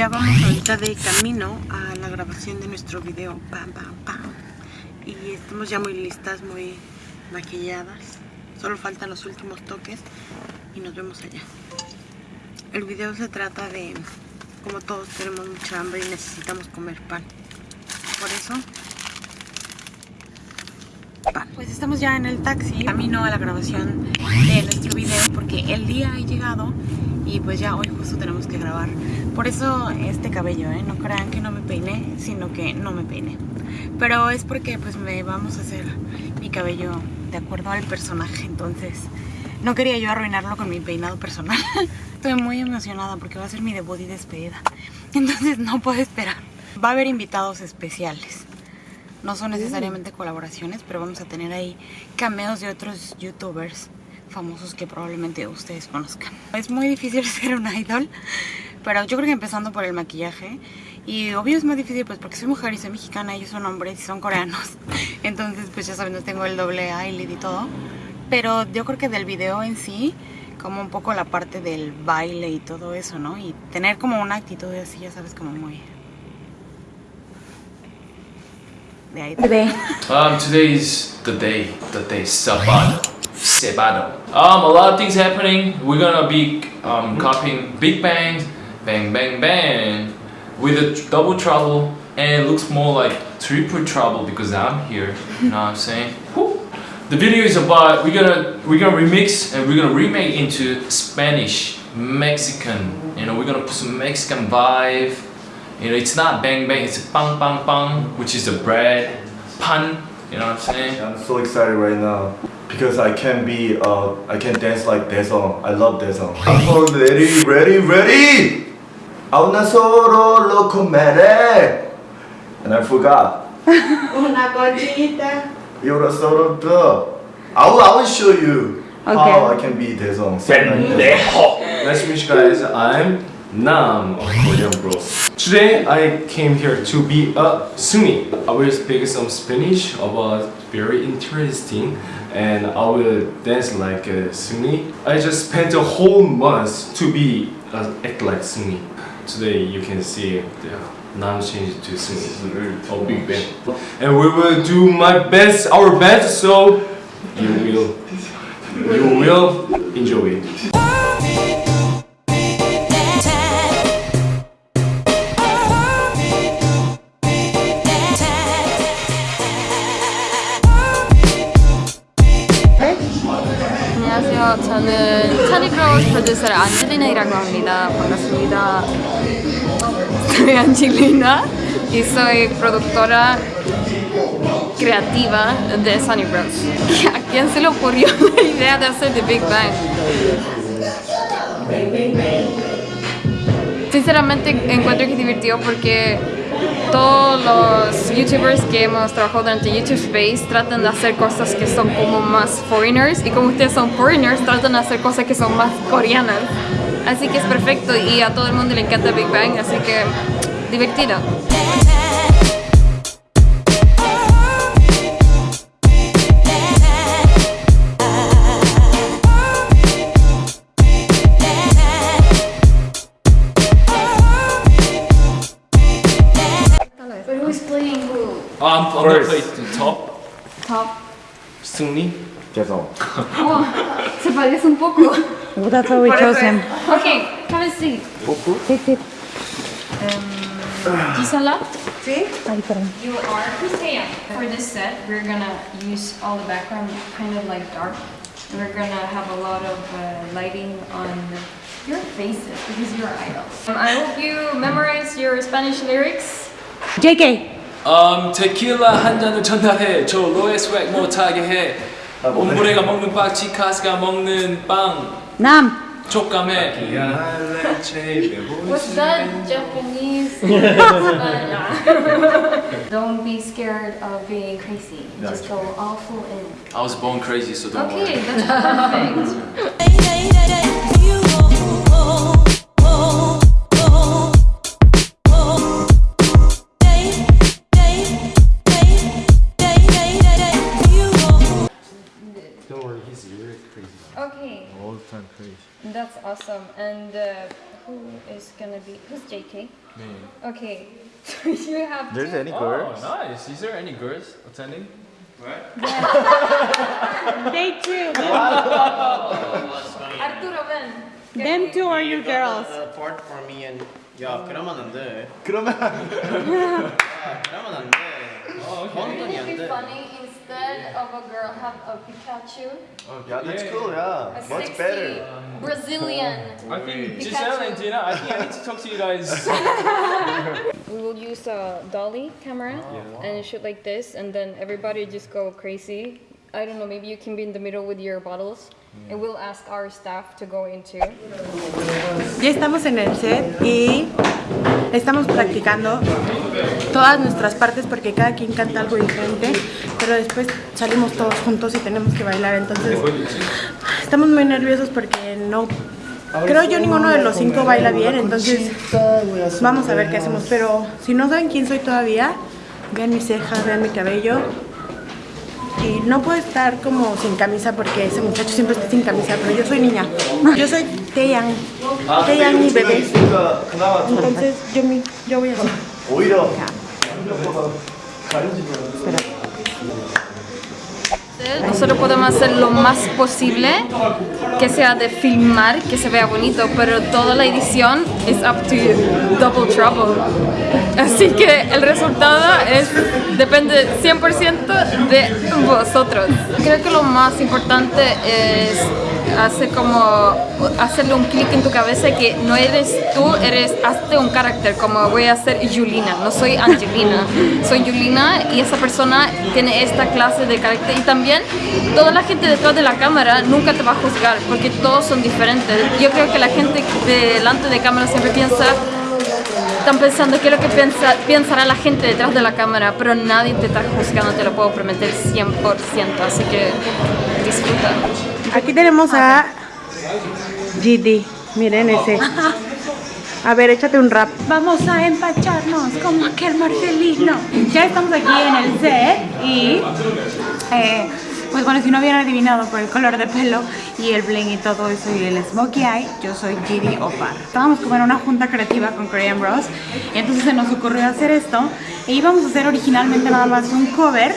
Ya vamos ahorita de camino a la grabación de nuestro video. Pam, pam, pam. Y estamos ya muy listas, muy maquilladas. Solo faltan los últimos toques y nos vemos allá. El video se trata de como todos tenemos mucha hambre y necesitamos comer pan. Por eso, pan. Pues estamos ya en el taxi, camino a la grabación de nuestro video porque el día ha llegado y pues ya hoy justo tenemos que grabar. Por eso este cabello, ¿eh? no crean que no me peiné, sino que no me peiné. Pero es porque pues me vamos a hacer mi cabello de acuerdo al personaje, entonces no quería yo arruinarlo con mi peinado personal. Estoy muy emocionada porque va a ser mi debut y despedida. Entonces no puedo esperar. Va a haber invitados especiales. No son necesariamente colaboraciones, pero vamos a tener ahí cameos de otros youtubers famosos que probablemente ustedes conozcan. Es muy difícil ser un idol, pero yo creo que empezando por el maquillaje. Y obvio es más difícil pues porque soy mujer y soy mexicana, ellos son hombres y son coreanos. Entonces pues ya saben, no tengo el doble eyelid y todo. Pero yo creo que del video en sí, como un poco la parte del baile y todo eso, ¿no? Y tener como una actitud así, ya sabes, como muy... De ahí. Today. Um, today is the day, the day Sabado. Sabado. Um, a lot of things happening. We're gonna be um, copying Big Bang, Bang Bang Bang, with a double trouble, and it looks more like triple trouble because I'm here. You know what I'm saying? Whew. The video is about we're gonna we're gonna remix and we're gonna remake into Spanish, Mexican. You know, we're gonna put some Mexican vibe. You know, it's not bang bang, it's bang bang bang, which is the bread, pan. You know what I'm saying? I'm so excited right now because I can be uh I can dance like Daesung. I love Daesung. I'm ready, ready, ready. A una solo loco mere. And I forgot. Una cosita. You're solo the. I will, I will show you how I can be Daesung. Sing like this. Nice to meet you guys. I'm Nam of Korean Bro. Today I came here to be a Seungri. I will speak some Spanish about very interesting and I will dance like a Seungri. I just spent a whole month to be uh, act like Seungri Today you can see the Nam changed to Sunni. Oh, big band. And we will do my best, our best, so you will, you will enjoy it. 안녕하세요. 저는 차리브로우스 프로듀서의 안젤리나이라고 합니다. 반갑습니다. Soy Angelina y soy productora creativa de Sunny Bros. ¿A quién se le ocurrió la idea de hacer The Big Bang? Sinceramente encuentro que es divertido porque todos los youtubers que hemos trabajado durante YouTube Space tratan de hacer cosas que son como más foreigners y como ustedes son foreigners tratan de hacer cosas que son más coreanas. Así que es perfecto y a todo el mundo le encanta Big Bang, así que divertido. But who's playing who? Oh, I'm, I'm gonna play the top. Top. Sunni. Daesung. Oh, se parece un poco. Well, that's why we chose him. Okay, have a seat. Sit, sit. Gisela? Ay, perdón. You are Christian. For this set, we're gonna use all the background kind of like dark. And we're gonna have a lot of uh, lighting on your faces because you're idols. Um, I hope you memorize your Spanish lyrics. JK. Um, tequila 한 잔을 전달해. 저 로에 스웩 못하게 해. 옴브레가 먹는 빵, 치카스가 먹는 빵. Nam. 촉감해. What's that? Japanese? Don't be scared of being crazy. Just go all full in. I was born crazy, so don't Okay, worry. that's perfect. awesome. And and uh, who is gonna be who's JK? Me. Okay, so you have There's to- any Oh, girls? nice. Is there any girls attending? They too. Arturo ven. Them two are your girls. Uh, part for me and 야 그러면 안 돼. 그러면 그러면 안 돼. Wouldn't it be funny instead of a girl have a Pikachu? Oh, yeah, that's cool. Yeah, A much sexy better. Brazilian. I think Pikachu. Giselle and Gina, I think I need to talk to you guys. We will use a dolly camera oh, and shoot like this, and then everybody just go crazy. I don't know, maybe you can be in the middle with your bottles, and we'll ask our staff to go into. Ya estamos en el set y estamos practicando todas nuestras partes porque cada quien canta algo diferente, pero después salimos todos juntos y tenemos que bailar, entonces estamos muy nerviosos porque no... Creo yo ninguno de los cinco baila bien, entonces vamos a ver qué hacemos, pero si no saben quién soy todavía, vean mis cejas, vean mi cabello, y no puedo estar como sin camisa porque ese muchacho siempre está sin camisa, pero yo soy niña. Yo soy Taeyang, Taeyang mi bebé. Entonces yo, me, yo voy a... Espera. Nosotros podemos hacer lo más posible que sea de filmar, que se vea bonito, pero toda la edición es up to you, double trouble. Así que el resultado es depende 100% de vosotros. Creo que lo más importante es hacer como hacerle un clic en tu cabeza que no eres tú, eres hazte un carácter como voy a ser Julina, no soy Angelina, soy Julina y esa persona tiene esta clase de carácter y también toda la gente detrás de la cámara nunca te va a juzgar porque todos son diferentes. Yo creo que la gente delante de cámara siempre piensa están pensando qué es lo que piensa, pensará la gente detrás de la cámara, pero nadie te está juzgando, te lo puedo prometer 100%, así que disfruta. Aquí tenemos a GD. Miren ese. A ver, échate un rap. Vamos a empacharnos como aquel Marcelino. Ya estamos aquí en el set y eh, pues bueno, si no hubieran adivinado por el color de pelo y el bling y todo eso y el smokey eye, yo soy Gidi Opar. Estábamos como en una junta creativa con Korean Bros y entonces se nos ocurrió hacer esto e íbamos a hacer originalmente nada más un cover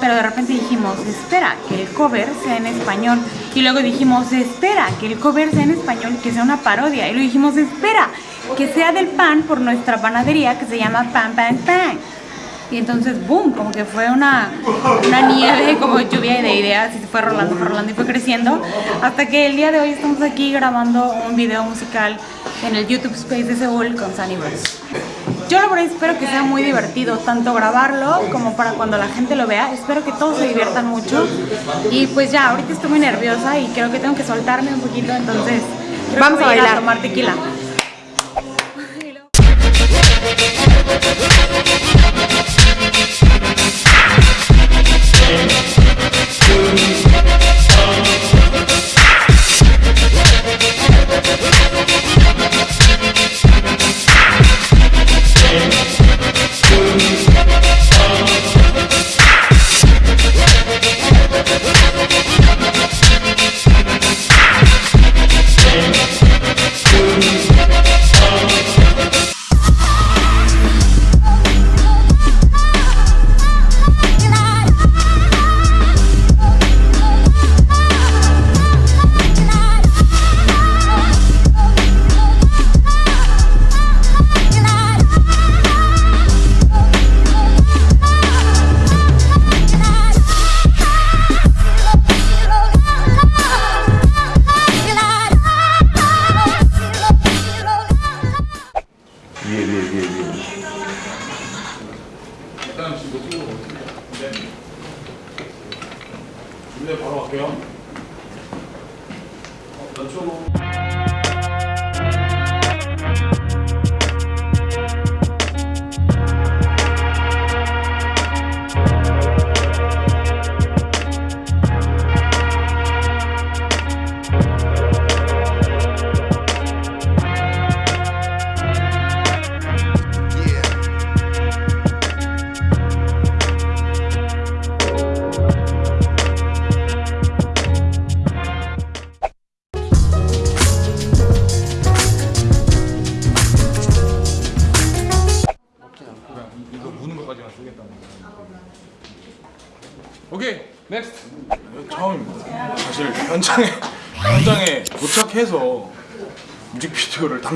pero de repente dijimos, espera, que el cover sea en español. Y luego dijimos, espera, que el cover sea en español, que sea una parodia. Y luego dijimos, espera, que sea del pan por nuestra panadería que se llama Pan Pan Pan. Y entonces, boom, como que fue una, una nieve, como lluvia de ideas y se fue rolando, fue rolando y fue creciendo. Hasta que el día de hoy estamos aquí grabando un video musical en el YouTube Space de Seúl con Sunny. Yo la verdad espero que sea muy divertido, tanto grabarlo como para cuando la gente lo vea. Espero que todos se diviertan mucho. Y pues ya, ahorita estoy muy nerviosa y creo que tengo que soltarme un poquito, entonces creo Vamos que a voy bailar. tomar tequila.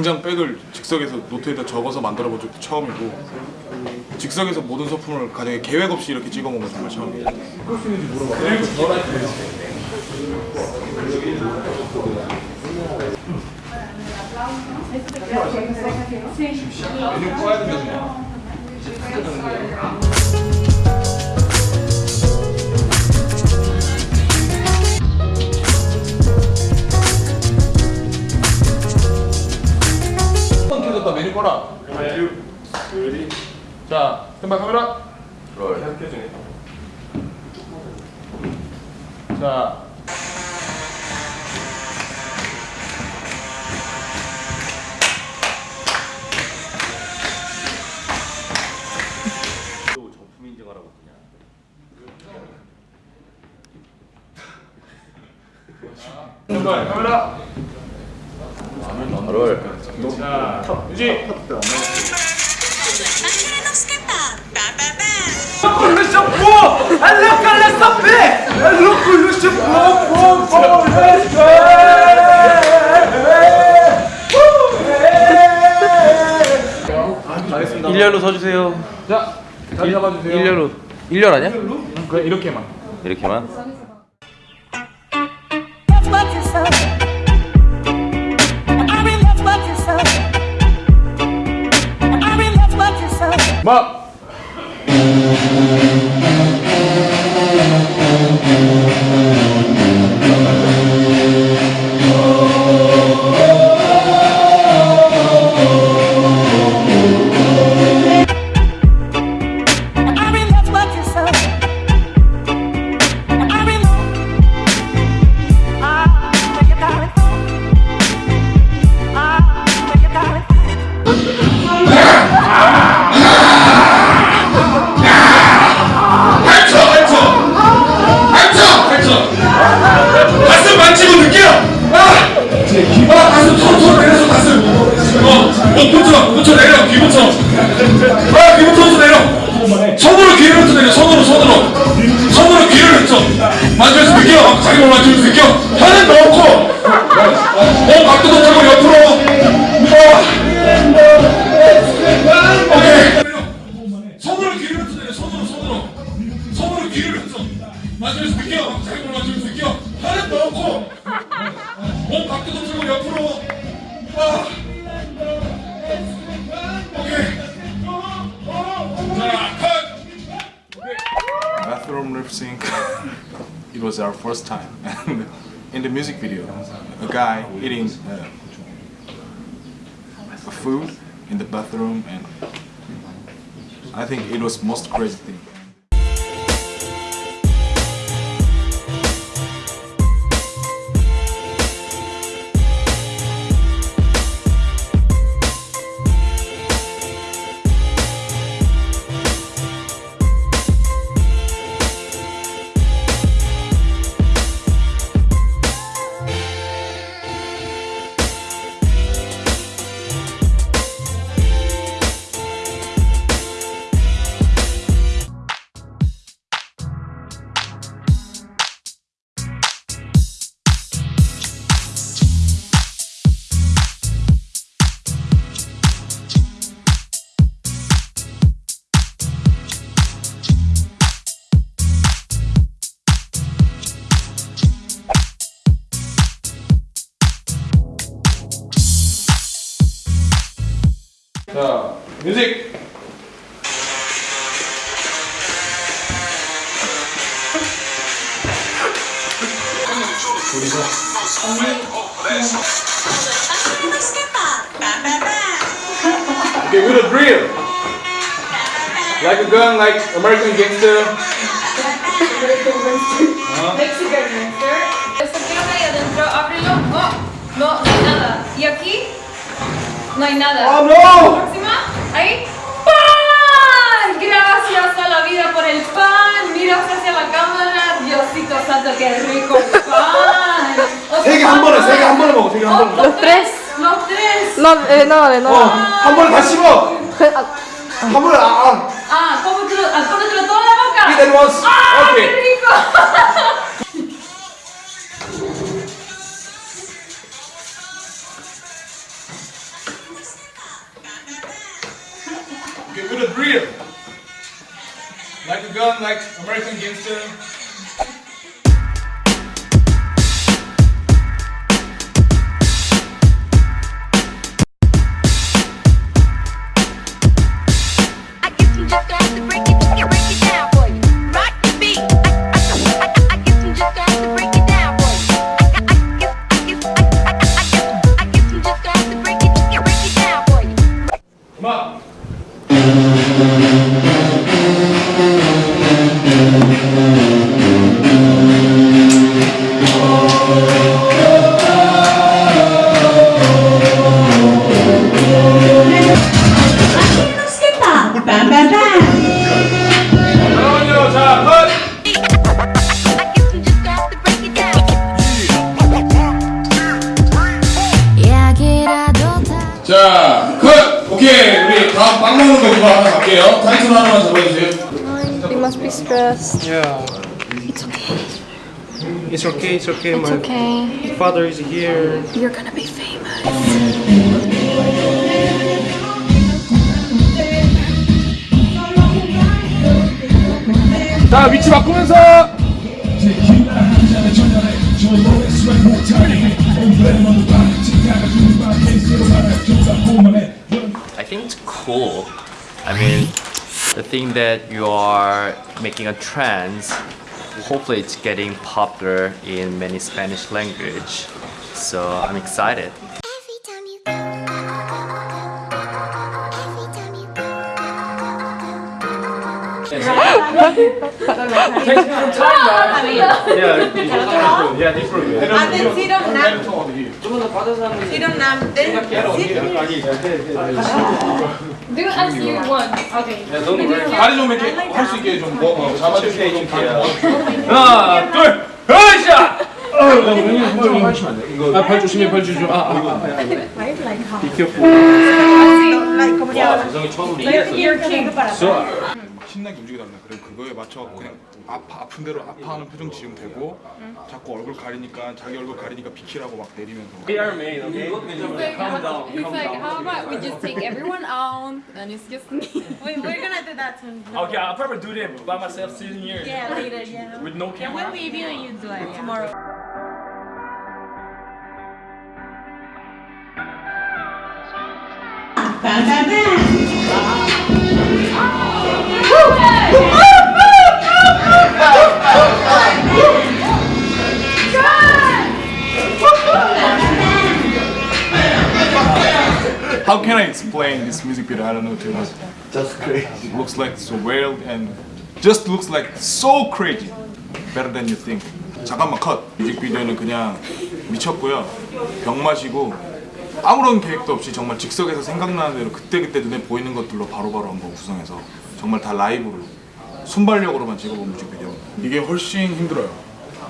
당장 백을 즉석에서 노트에다 적어서 만들어 본 적도 처음이고 즉석에서 모든 소품을 가정에 계획 없이 이렇게 찍어 먹은 건 정말 처음이에요. 켜졌다 메뉴 꺼 라. 자, 왼발 카메라. 켜주네. 자. 정품 인증하라고 그냥. 왼발 카메라. 자, 유지. 일렬로 서주세요. 자, 자리 잡아주세요. 일렬로. 일렬 아니야? 그래 이렇게만. 이렇게만. まっ 만지면서 느껴 자기 몸 만지면서 느껴 혀는 넣고 몸 각도도 틀고 옆으로 아. 오케이 자 컷! Bathroom lip sync. it was our first time. And in the music video, a guy eating uh, a food in the bathroom, and I think it was most crazy thing. 자, 뮤직. Okay, with a drill. Like a gun, like American gangster. Esto quiero que ahí adentro, ábrelo. Oh, no, no hay nada. ¿Y aquí? No hay nada. Oh no! Próxima. Ahí. ¡Pan! Gracias a la vida por el pan. Mira hacia la cámara. Diosito santo, qué rico el pan. Otro 세개 한 pan 번에, más. 세개 한 번에 먹어, 세개 한 번에. Oh, los tres. Los tres. No, eh, no, eh, no. 어, 한 번에 다 씹어. 한 번에 아, 아. Ah, cómetelo, ah, cómetelo todo en la boca. Eat at once. ¡Ah, Okay. qué rico! A drill. Like a gun, like American gangster. 우리 다음 빵 먹는 거 그거 하나 갈게요. 타이틀 하나만 잡아주세요. You must be stressed. Yeah. It's okay. It's okay, it's okay. It's My okay. father is here. You're gonna be famous. 자, 위치 바꾸면서. I think it's cool. I mean, the thing that you are making a trend, hopefully it's getting popular in many Spanish language. So I'm excited. 다리 좀 이렇게 할 수 있게 좀 잡아주세요. 하나, 둘, 으쌰! 좀발 조심해, 발 조심. 아, 아, 아. 비켜보. 와, 세상에 처음 우리 이랬어. 신나게 움직이다 보면 그래 그거에 맞춰 그냥 아파 아픈 대로 아파하는 표정 지으면 되고 자꾸 얼굴 가리니까 자기 얼굴 가리니까 비키라고 막 내리면서 We are made, okay? Calm down. He's like, how about we just take everyone out and it's just me. Wait, we're gonna do that soon. Okay, I'll probably do that by myself sitting here Yeah, later, yeah. with no camera. we'll leave you and you do it tomorrow. How can I explain this music video? I don't know too much. Just crazy. It looks like so wild and just looks like so crazy. Better than you think. 잠깐만 컷. 뮤직비디오는 그냥 미쳤고요. 병 마시고 아무런 계획도 없이 정말 즉석에서 생각나는 대로 그때그때 눈에 보이는 것들로 바로바로 한번 구성해서 정말 다 라이브로 순발력으로만 찍어본 뮤직비디오. 이게 훨씬 힘들어요.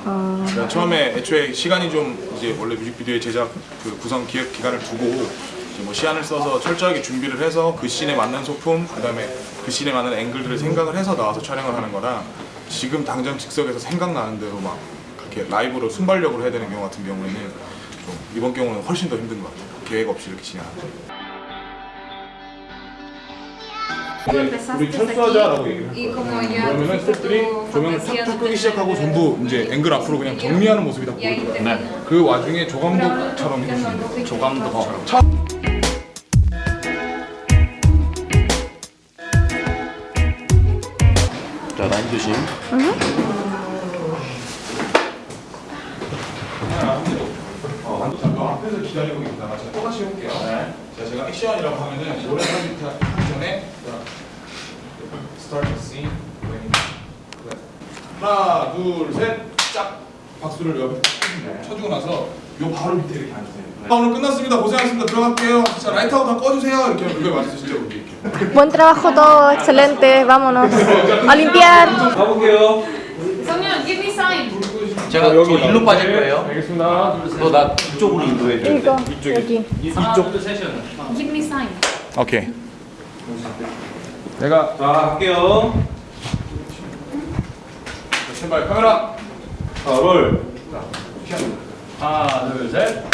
그러니까 처음에 애초에 시간이 좀 이제 원래 뮤직비디오의 제작 그 구성 기획 기간을 두고 뭐 시안을 써서 철저하게 준비를 해서 그 씬에 맞는 소품 그 다음에 그 씬에 맞는 앵글들을 생각을 해서 나와서 촬영을 하는 거라 지금 당장 즉석에서 생각나는 대로 막 그렇게 라이브로 순발력으로 해야 되는 경우 같은 경우에는 좀 이번 경우는 훨씬 더 힘든 것 같아요. 계획 없이 이렇게 진행하는 우리 철수하자라고 얘기를 como ya 그러면은 스태프들이 조명을 탁탁 끄기 시작하고 전부 이제 앵글 앞으로 그냥 정리하는 모습이 다 보여요. 그 와중에 조감독처럼 해주시는 조감독처럼. 자, 라인 조심. 어, 앞에서 기다리고 있다가 제가 똑같이 해볼게요. 자, 제가 액션이라고 하면은 노래 하기 전에 스타트 씬 하나, 둘, 셋, 짝 박수를 옆에 쳐주고 나서 요 바로 밑에 이렇게 앉으세요. 아, 오늘 끝났습니다. 고생하셨습니다. 들어갈게요. 자, 라이트하고 다 꺼주세요. 이렇게 하면 그거에 맞춰서 진짜 여기 이렇게. Buen trabajo todo, excelente, vámonos. A limpiar. 가볼게요. Someone, give me sign. 제가 저 일로 빠질 거예요. 알겠습니다. 너나 이쪽으로 인도해 줘. 이거, 여기. Give me sign. 오케이. 내가 자, 할게요. 스탠바이 카메라 하나 둘 하나, 둘, 셋.